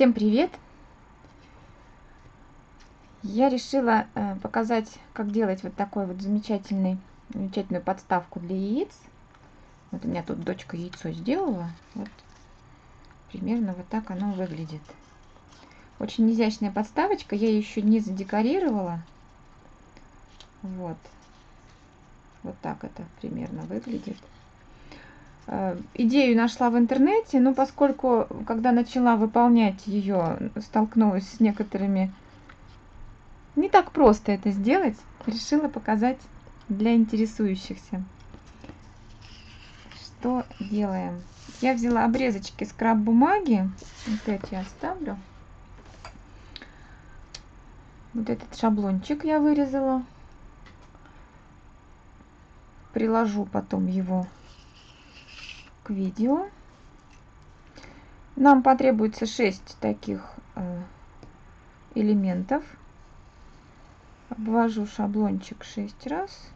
Всем привет! Я решила э, показать, как делать вот такой вот замечательный, замечательную подставку для яиц. Вот у меня тут дочка яйцо сделала. Вот примерно вот так оно выглядит. Очень изящная подставочка. Я ее еще не задекорировала. Вот. Вот так это примерно выглядит. Э, идею нашла в интернете, но поскольку, когда начала выполнять ее, столкнулась с некоторыми... Не так просто это сделать, решила показать для интересующихся. Что делаем? Я взяла обрезочки скраб бумаги, вот эти оставлю. Вот этот шаблончик я вырезала. Приложу потом его видео. Нам потребуется 6 таких э, элементов. Обвожу шаблончик 6 раз.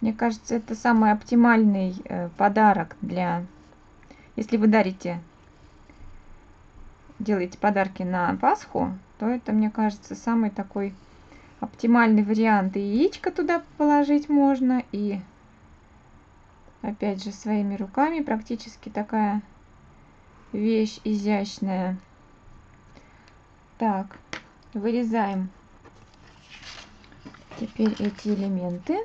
Мне кажется, это самый оптимальный э, подарок для... Если вы дарите, делаете подарки на Пасху, то это, мне кажется, самый такой оптимальный вариант. И яичко туда положить можно, и опять же своими руками практически такая вещь изящная. Так, вырезаем теперь эти элементы.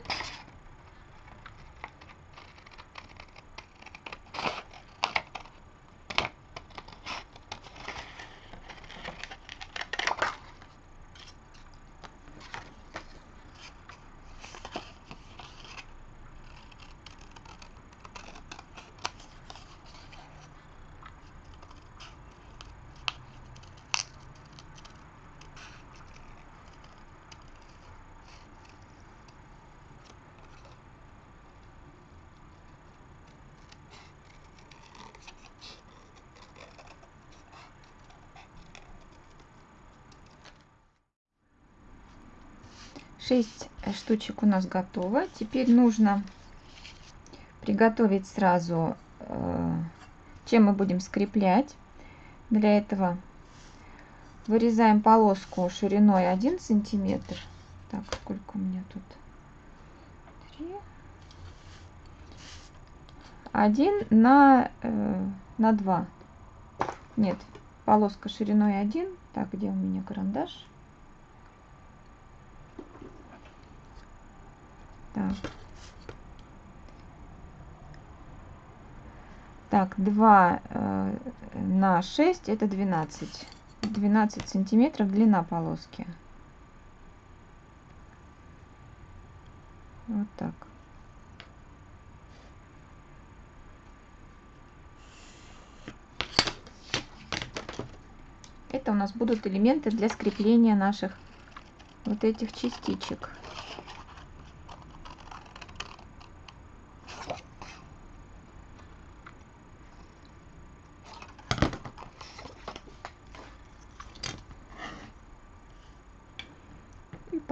Шесть штучек у нас готово. Теперь нужно приготовить сразу, э, чем мы будем скреплять. Для этого вырезаем полоску шириной 1 сантиметр. Так, сколько у меня тут? 3. 1 на, э, на 2. Нет, полоска шириной 1. Так, где у меня карандаш? Так. Так, 2 э, на 6 это 12. 12 сантиметров длина полоски. Вот так. Это у нас будут элементы для скрепления наших вот этих частичек.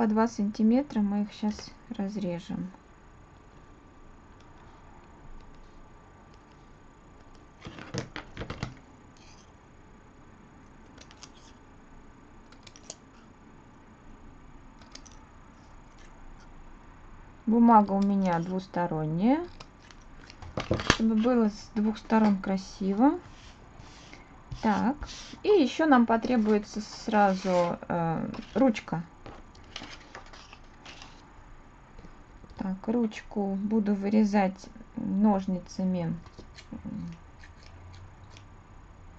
По 2 сантиметра мы их сейчас разрежем. Бумага у меня двусторонняя, чтобы было с двух сторон красиво. Так, и еще нам потребуется сразу э, ручка Так, ручку буду вырезать ножницами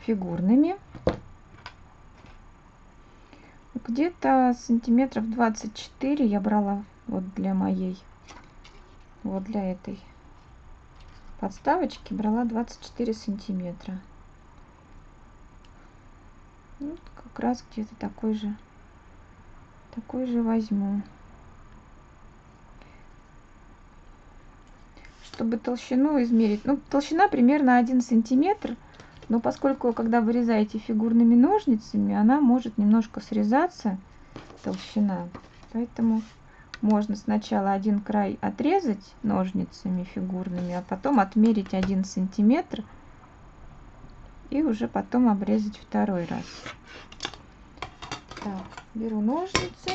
фигурными. Где-то сантиметров 24 я брала вот для моей, вот для этой подставочки брала 24 сантиметра. Вот как раз где-то такой же, такой же возьму. Чтобы толщину измерить, ну, толщина примерно 1 сантиметр, но поскольку, когда вырезаете фигурными ножницами, она может немножко срезаться, толщина, поэтому можно сначала один край отрезать ножницами фигурными, а потом отмерить один сантиметр и уже потом обрезать второй раз. Так, беру ножницы.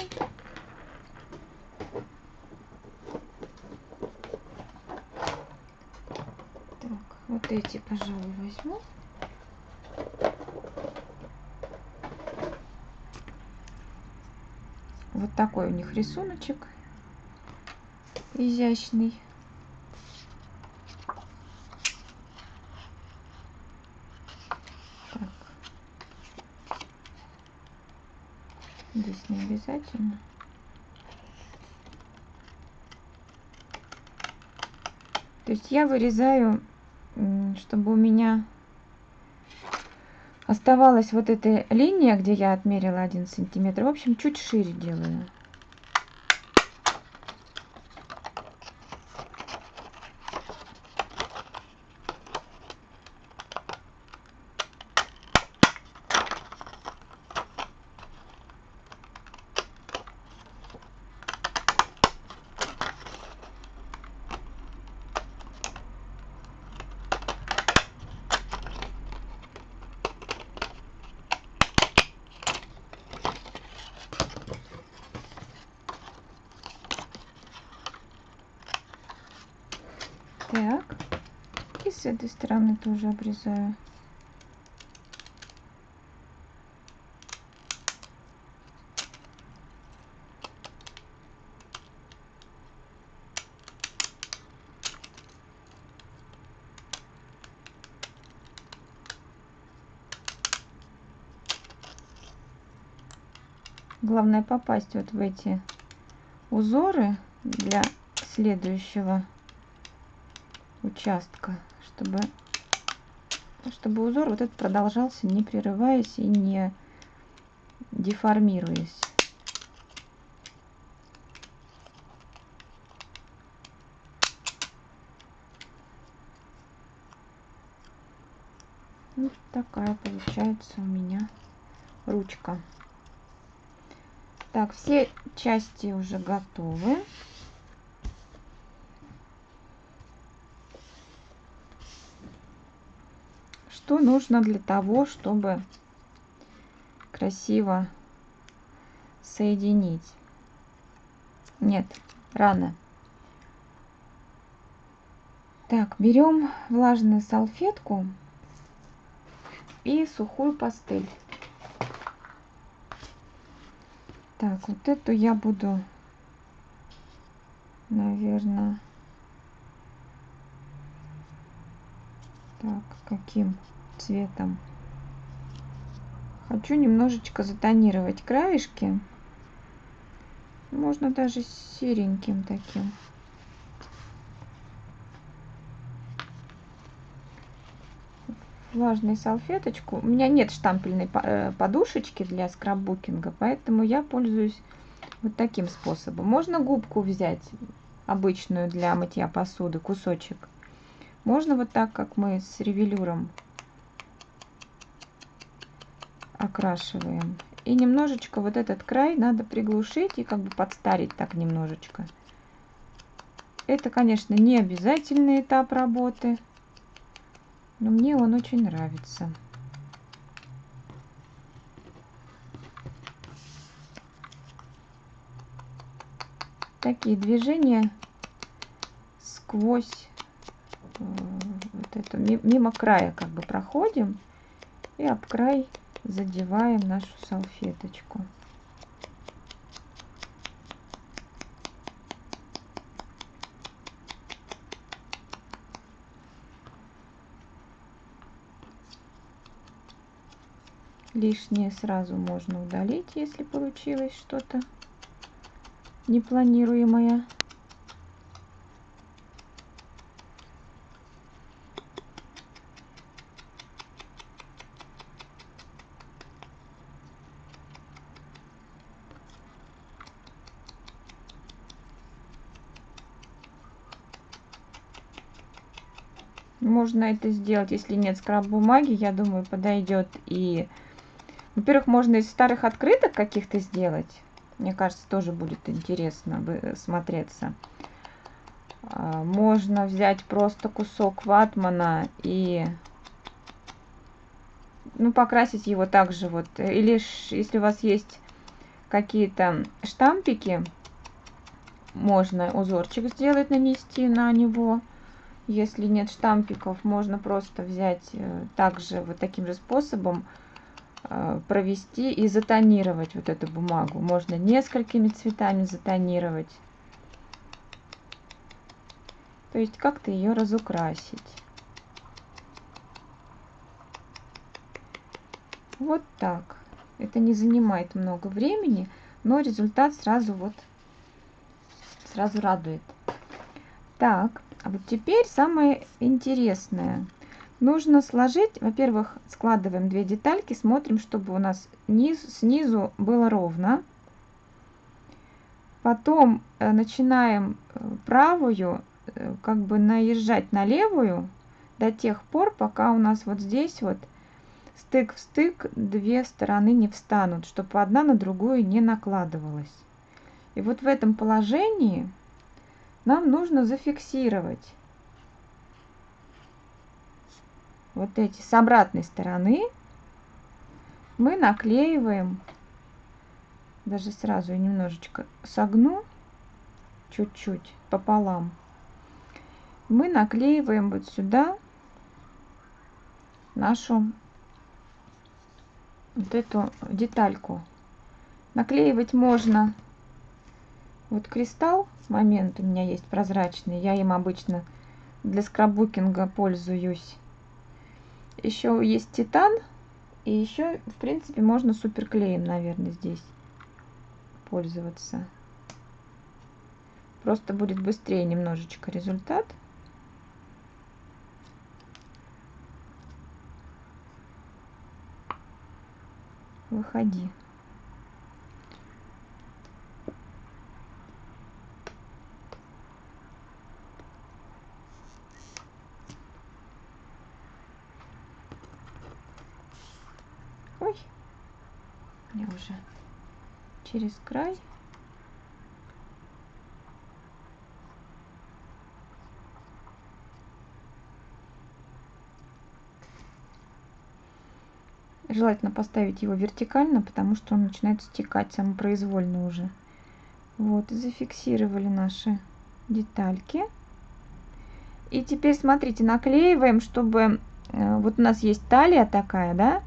Так, вот эти, пожалуй, возьму. Вот такой у них рисуночек изящный. Так. Здесь не обязательно. То есть я вырезаю, чтобы у меня оставалась вот эта линия, где я отмерила один сантиметр. В общем, чуть шире делаю. Так. И с этой стороны тоже обрезаю. Главное попасть вот в эти узоры для следующего участка, чтобы, чтобы узор вот этот продолжался, не прерываясь и не деформируясь. Вот такая получается у меня ручка. Так, все части уже готовы. Что нужно для того, чтобы красиво соединить. Нет, рано. Так, берем влажную салфетку и сухую пастель. Так, вот эту я буду, наверное, так, каким? Цветом. Хочу немножечко затонировать краешки. Можно даже сереньким таким. влажную салфеточку. У меня нет штампельной э, подушечки для скраббукинга, поэтому я пользуюсь вот таким способом. Можно губку взять, обычную для мытья посуды, кусочек. Можно вот так, как мы с ревелюром окрашиваем. И немножечко вот этот край надо приглушить и как бы подстарить так немножечко. Это, конечно, не обязательный этап работы, но мне он очень нравится. Такие движения сквозь э, вот это, мимо края как бы проходим и об край задеваем нашу салфеточку. Лишнее сразу можно удалить, если получилось что-то непланируемое. Можно это сделать, если нет скраб-бумаги, я думаю, подойдет. И, во-первых, можно из старых открыток каких-то сделать. Мне кажется, тоже будет интересно смотреться. А, можно взять просто кусок ватмана и ну, покрасить его также вот. Или если у вас есть какие-то штампики, можно узорчик сделать, нанести на него. Если нет штампиков, можно просто взять э, также вот таким же способом э, провести и затонировать вот эту бумагу. Можно несколькими цветами затонировать. То есть как-то ее разукрасить. Вот так. Это не занимает много времени, но результат сразу вот сразу радует. Так, а вот теперь самое интересное. Нужно сложить, во-первых, складываем две детальки, смотрим, чтобы у нас низ, снизу было ровно. Потом э, начинаем э, правую э, как бы наезжать на левую до тех пор, пока у нас вот здесь вот стык в стык две стороны не встанут, чтобы одна на другую не накладывалась. И вот в этом положении нам нужно зафиксировать вот эти с обратной стороны. Мы наклеиваем, даже сразу я немножечко согну, чуть-чуть пополам. Мы наклеиваем вот сюда нашу вот эту детальку. Наклеивать можно вот кристалл, момент у меня есть прозрачный, я им обычно для скраббукинга пользуюсь. Еще есть титан, и еще, в принципе, можно суперклеем, наверное, здесь пользоваться. Просто будет быстрее немножечко результат. выходи ой я уже через край Желательно поставить его вертикально, потому что он начинает стекать самопроизвольно уже. Вот, зафиксировали наши детальки. И теперь, смотрите, наклеиваем, чтобы... Э, вот у нас есть талия такая, да?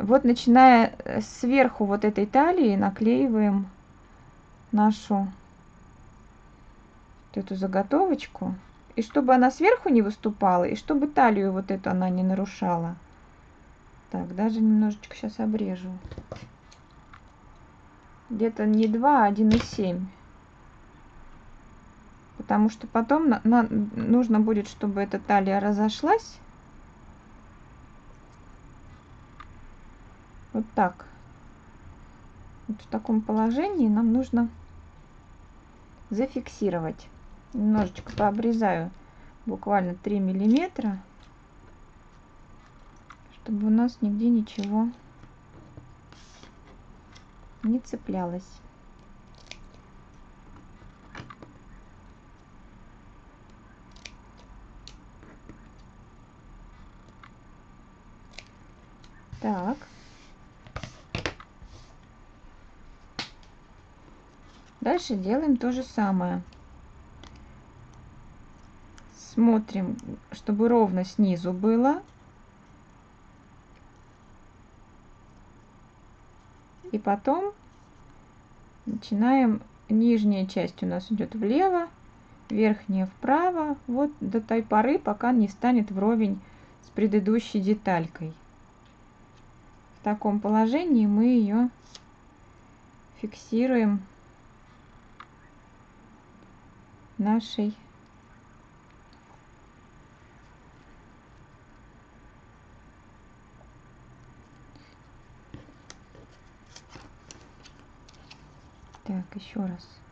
Вот начиная э, сверху вот этой талии наклеиваем нашу вот эту заготовочку. И чтобы она сверху не выступала, и чтобы талию вот эту она не нарушала. Так, даже немножечко сейчас обрежу. Где-то не 2, а 1,7. Потому что потом на, на, нужно будет, чтобы эта талия разошлась. Вот так. Вот в таком положении нам нужно зафиксировать. Немножечко пообрезаю буквально 3 миллиметра чтобы у нас нигде ничего не цеплялось. Так дальше делаем то же самое смотрим, чтобы ровно снизу было. И потом начинаем, нижняя часть у нас идет влево, верхняя вправо, вот до той поры, пока не станет вровень с предыдущей деталькой. В таком положении мы ее фиксируем нашей Так, еще раз.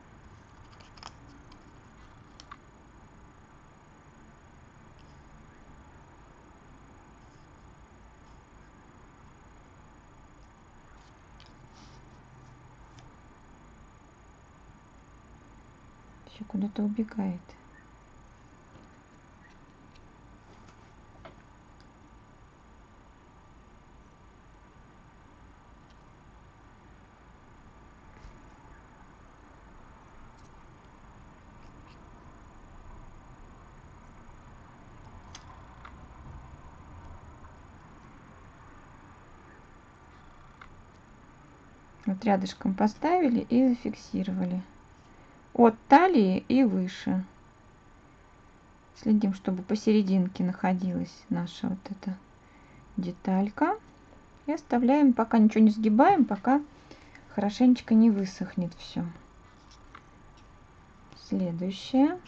Куда-то убегает. Вот рядышком поставили и зафиксировали. От талии и выше. Следим, чтобы посерединке находилась наша вот эта деталька. И оставляем, пока ничего не сгибаем, пока хорошенечко не высохнет все. Следующее.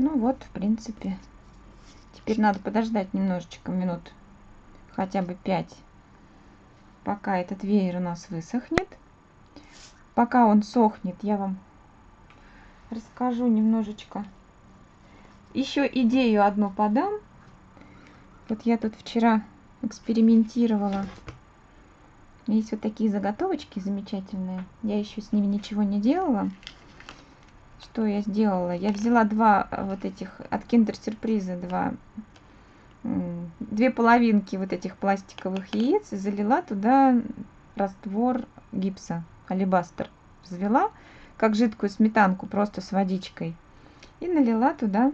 Ну вот, в принципе. Теперь надо подождать немножечко, минут хотя бы 5, пока этот веер у нас высохнет. Пока он сохнет, я вам расскажу немножечко. Еще идею одну подам. Вот я тут вчера экспериментировала. Есть вот такие заготовочки замечательные. Я еще с ними ничего не делала что я сделала? Я взяла два э, вот этих от Kinder сюрприза, два, две половинки вот этих пластиковых яиц и залила туда раствор гипса, алибастер. Взвела, как жидкую сметанку, просто с водичкой. И налила туда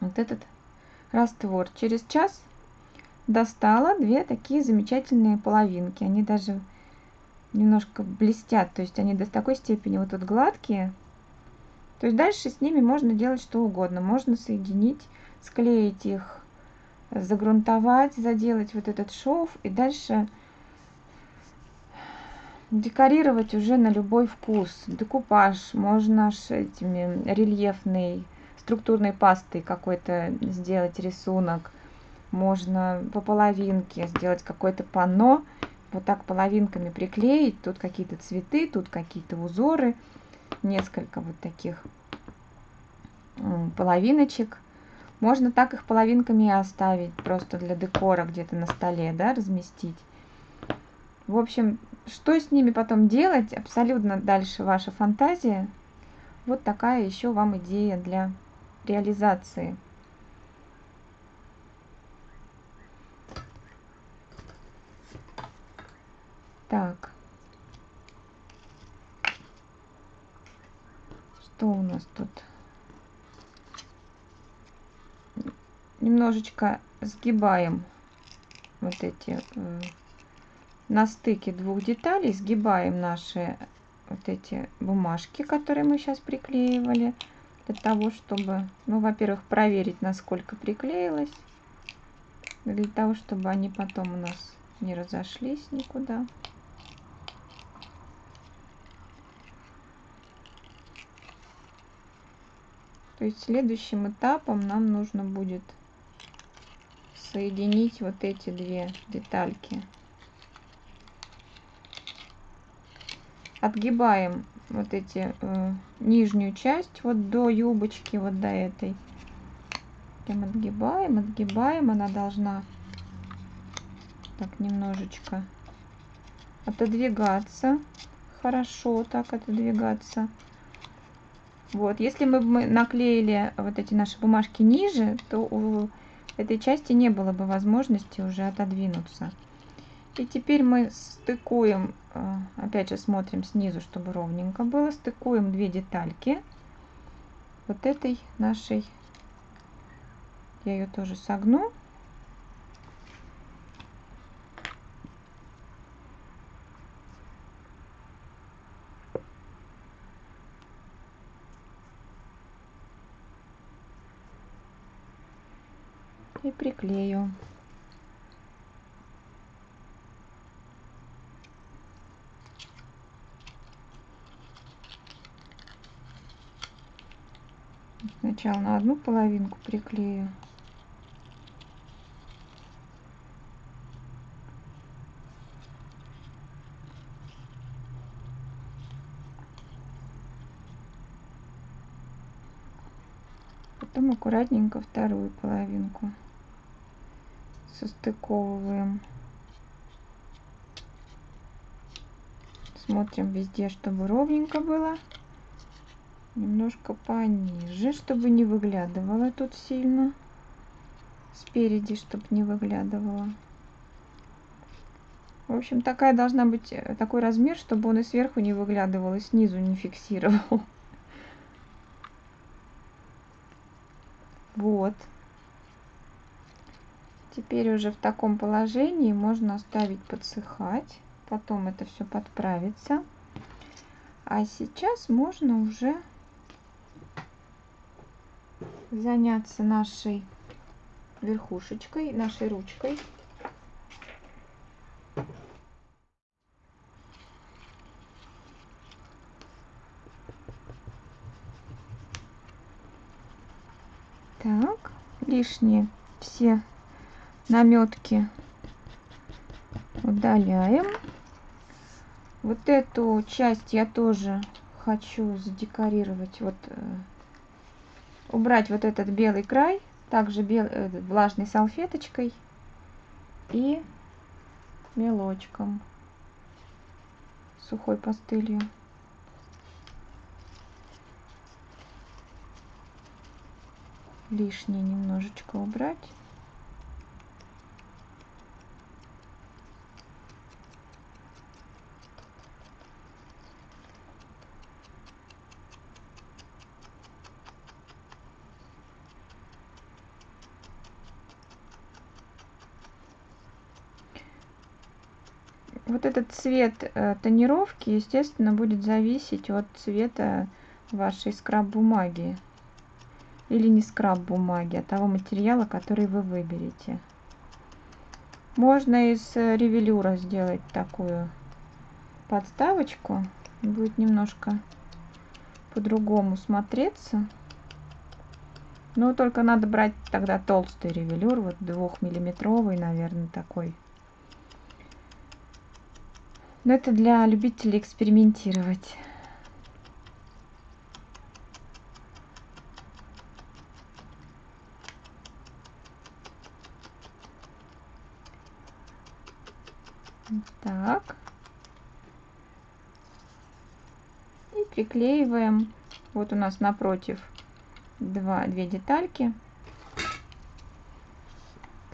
вот этот раствор. Через час достала две такие замечательные половинки. Они даже немножко блестят, то есть они до такой степени вот тут гладкие, то есть дальше с ними можно делать что угодно. Можно соединить, склеить их, загрунтовать, заделать вот этот шов и дальше декорировать уже на любой вкус. Декупаж можно с этими рельефной структурной пастой какой-то сделать рисунок. Можно по половинке сделать какое-то панно, вот так половинками приклеить. Тут какие-то цветы, тут какие-то узоры несколько вот таких половиночек. Можно так их половинками и оставить, просто для декора где-то на столе, да, разместить. В общем, что с ними потом делать, абсолютно дальше ваша фантазия. Вот такая еще вам идея для реализации. Так. Что у нас тут? Немножечко сгибаем вот эти э, на стыке двух деталей сгибаем наши вот эти бумажки, которые мы сейчас приклеивали, для того, чтобы, ну, во-первых, проверить, насколько приклеилось, для того, чтобы они потом у нас не разошлись никуда. То есть следующим этапом нам нужно будет соединить вот эти две детальки. Отгибаем вот эти э, нижнюю часть вот до юбочки, вот до этой. Прям отгибаем, отгибаем. Она должна так немножечко отодвигаться. Хорошо так отодвигаться. Вот, если мы, мы наклеили вот эти наши бумажки ниже, то у этой части не было бы возможности уже отодвинуться. И теперь мы стыкуем, э, опять же смотрим снизу, чтобы ровненько было, стыкуем две детальки вот этой нашей, я ее тоже согну. И приклею. Сначала на одну половинку приклею. Потом аккуратненько вторую половинку состыковываем. Смотрим везде, чтобы ровненько было. Немножко пониже, чтобы не выглядывало тут сильно. Спереди, чтобы не выглядывало. В общем, такая должна быть, э, такой размер, чтобы он и сверху не выглядывал, и снизу не фиксировал. Вот. Теперь уже в таком положении можно оставить подсыхать. Потом это все подправится. А сейчас можно уже заняться нашей верхушечкой, нашей ручкой. Так, лишние все наметки удаляем. Вот эту часть я тоже хочу задекорировать. Вот э, убрать вот этот белый край, также бел, э, влажной салфеточкой и мелочком, сухой пастылью. Лишнее немножечко убрать. Вот этот цвет э, тонировки, естественно, будет зависеть от цвета вашей скраб-бумаги. Или не скраб-бумаги, а того материала, который вы выберете. Можно из э, ревелюра сделать такую подставочку. Будет немножко по-другому смотреться. Но только надо брать тогда толстый ревелюр, вот двухмиллиметровый, наверное, такой но это для любителей экспериментировать. Так. И приклеиваем. Вот у нас напротив два, две детальки.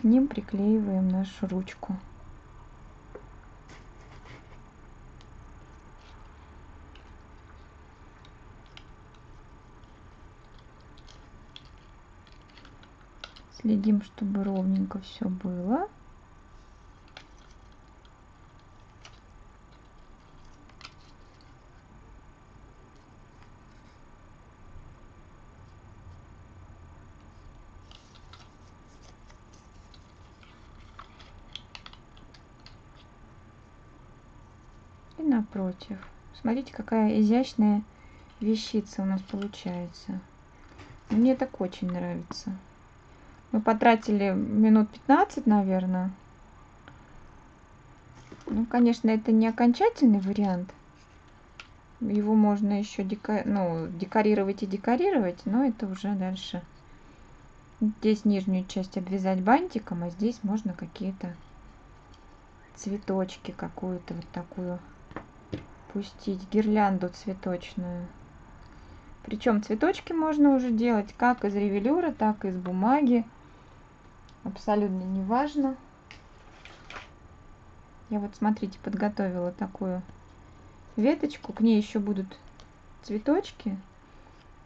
К ним приклеиваем нашу ручку. Следим, чтобы ровненько все было. и напротив. Смотрите, какая изящная вещица у нас получается. Мне так очень нравится. Мы потратили минут 15, наверное. Ну, конечно, это не окончательный вариант. Его можно еще дека... ну, декорировать и декорировать, но это уже дальше. Здесь нижнюю часть обвязать бантиком, а здесь можно какие-то цветочки, какую-то вот такую пустить гирлянду цветочную. Причем цветочки можно уже делать как из ревелюра, так и из бумаги. Абсолютно не важно. Я вот, смотрите, подготовила такую веточку. К ней еще будут цветочки.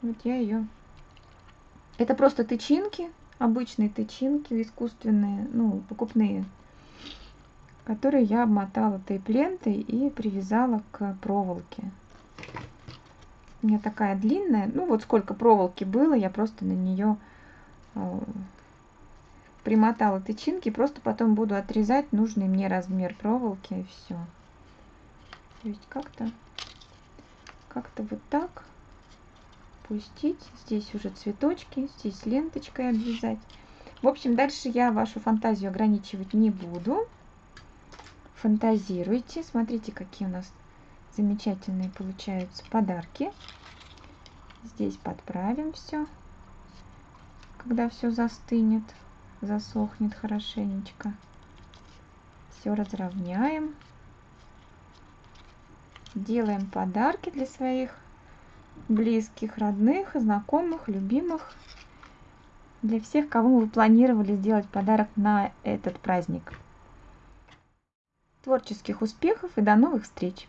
Вот я ее... Это просто тычинки, обычные тычинки, искусственные, ну, покупные который я обмотала тейп-лентой и привязала к проволоке. У меня такая длинная, ну вот сколько проволоки было, я просто на нее э, примотала тычинки, просто потом буду отрезать нужный мне размер проволоки и все. Есть как-то как-то вот так пустить. Здесь уже цветочки, здесь ленточкой обвязать. В общем, дальше я вашу фантазию ограничивать не буду фантазируйте. Смотрите, какие у нас замечательные получаются подарки. Здесь подправим все, когда все застынет, засохнет хорошенечко. Все разровняем. Делаем подарки для своих близких, родных, знакомых, любимых. Для всех, кому вы планировали сделать подарок на этот праздник. Творческих успехов и до новых встреч!